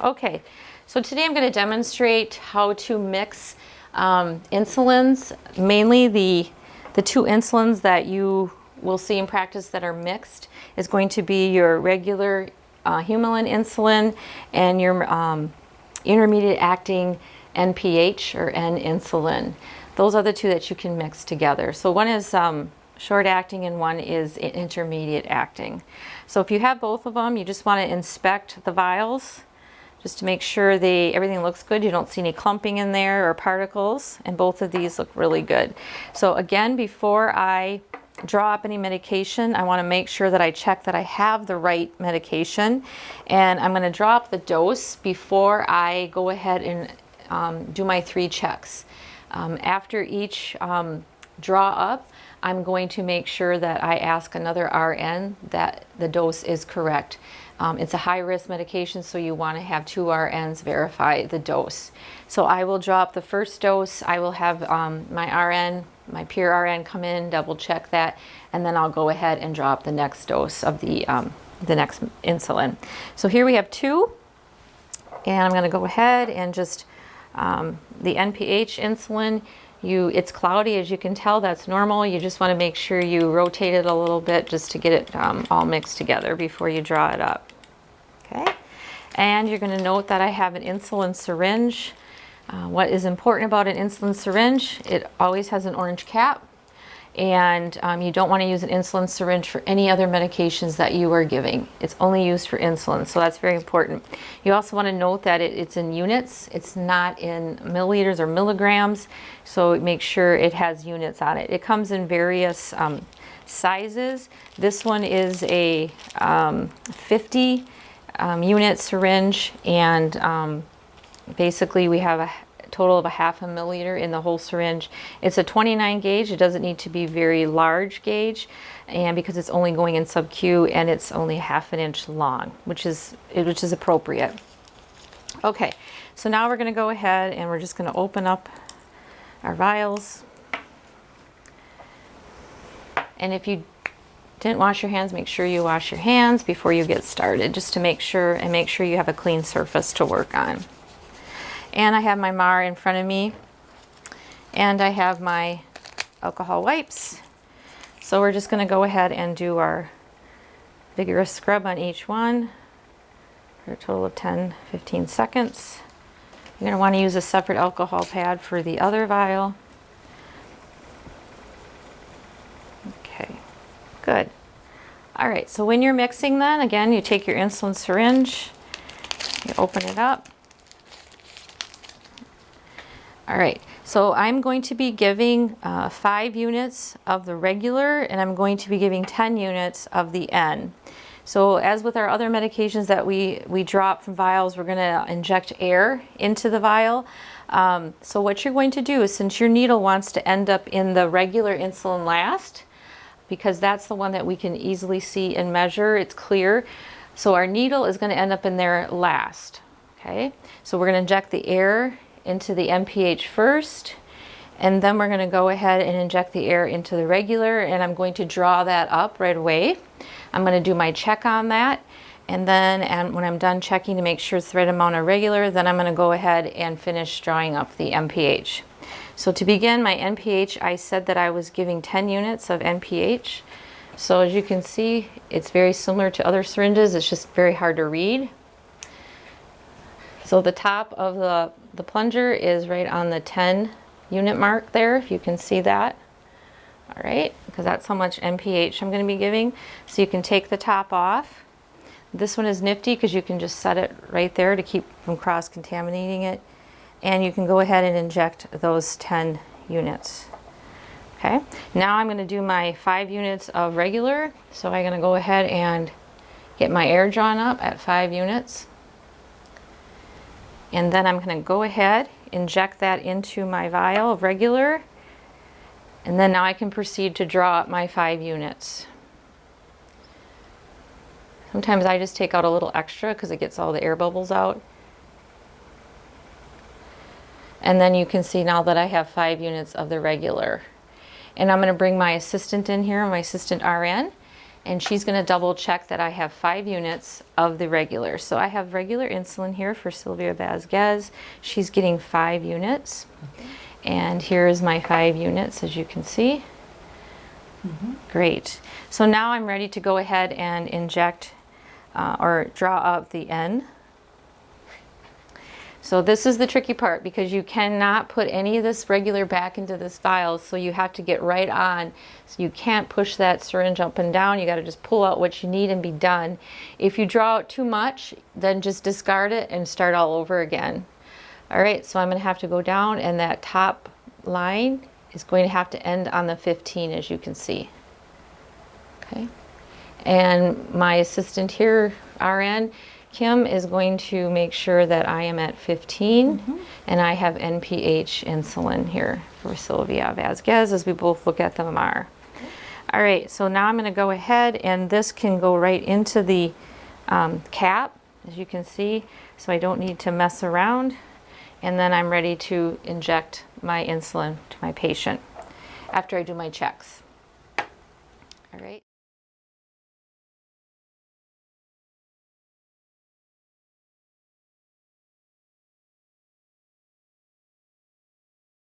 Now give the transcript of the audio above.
Okay, so today I'm going to demonstrate how to mix um, insulins, mainly the, the two insulins that you will see in practice that are mixed is going to be your regular uh, Humulin insulin and your um, intermediate acting NPH or N insulin. Those are the two that you can mix together. So one is um, short acting and one is intermediate acting. So if you have both of them, you just want to inspect the vials just to make sure they everything looks good. You don't see any clumping in there or particles, and both of these look really good. So again, before I draw up any medication, I want to make sure that I check that I have the right medication. And I'm going to draw up the dose before I go ahead and um, do my three checks. Um, after each um, draw up, I'm going to make sure that I ask another RN that the dose is correct. Um, it's a high risk medication, so you want to have two RNs verify the dose. So I will drop the first dose. I will have um, my RN, my peer RN come in, double check that, and then I'll go ahead and drop the next dose of the, um, the next insulin. So here we have two, and I'm going to go ahead and just, um, the NPH insulin, you, it's cloudy as you can tell, that's normal. You just want to make sure you rotate it a little bit just to get it um, all mixed together before you draw it up. Okay, and you're going to note that I have an insulin syringe. Uh, what is important about an insulin syringe, it always has an orange cap and um, you don't want to use an insulin syringe for any other medications that you are giving. It's only used for insulin, so that's very important. You also want to note that it, it's in units. It's not in milliliters or milligrams, so make sure it has units on it. It comes in various um, sizes. This one is a um, 50 um, unit syringe, and um, basically we have a total of a half a milliliter in the whole syringe. It's a 29 gauge. It doesn't need to be very large gauge and because it's only going in sub-Q and it's only half an inch long, which is, which is appropriate. Okay, so now we're going to go ahead and we're just going to open up our vials. And if you didn't wash your hands, make sure you wash your hands before you get started, just to make sure and make sure you have a clean surface to work on. And I have my MAR in front of me. And I have my alcohol wipes. So we're just going to go ahead and do our vigorous scrub on each one for a total of 10, 15 seconds. You're going to want to use a separate alcohol pad for the other vial. Okay, good. All right, so when you're mixing then, again, you take your insulin syringe, you open it up, all right, so I'm going to be giving uh, five units of the regular and I'm going to be giving 10 units of the N. So as with our other medications that we, we drop from vials, we're gonna inject air into the vial. Um, so what you're going to do is since your needle wants to end up in the regular insulin last, because that's the one that we can easily see and measure, it's clear. So our needle is gonna end up in there last, okay? So we're gonna inject the air into the NPH first and then we're going to go ahead and inject the air into the regular and I'm going to draw that up right away. I'm going to do my check on that and then and when I'm done checking to make sure it's the right amount of regular then I'm going to go ahead and finish drawing up the NPH. So to begin my NPH I said that I was giving 10 units of NPH. So as you can see it's very similar to other syringes it's just very hard to read. So the top of the, the plunger is right on the 10 unit mark there, if you can see that. All right, because that's how much NPH I'm going to be giving. So you can take the top off. This one is nifty because you can just set it right there to keep from cross-contaminating it. And you can go ahead and inject those 10 units. Okay, now I'm going to do my five units of regular. So I'm going to go ahead and get my air drawn up at five units. And then I'm going to go ahead, inject that into my vial of regular, and then now I can proceed to draw up my five units. Sometimes I just take out a little extra because it gets all the air bubbles out. And then you can see now that I have five units of the regular. And I'm going to bring my assistant in here, my assistant RN, and she's going to double check that I have five units of the regular. So I have regular insulin here for Sylvia Vasquez. She's getting five units. And here is my five units, as you can see. Great. So now I'm ready to go ahead and inject uh, or draw up the N. So this is the tricky part because you cannot put any of this regular back into this vial. So you have to get right on. So you can't push that syringe up and down. You got to just pull out what you need and be done. If you draw out too much, then just discard it and start all over again. All right, so I'm going to have to go down and that top line is going to have to end on the 15 as you can see. Okay. And my assistant here, RN, Kim, is going to make sure that I am at 15 and I have NPH insulin here for Sylvia Vasquez as we both look at the MR. All right, so now I'm going to go ahead and this can go right into the um, cap, as you can see, so I don't need to mess around. And then I'm ready to inject my insulin to my patient after I do my checks. All right.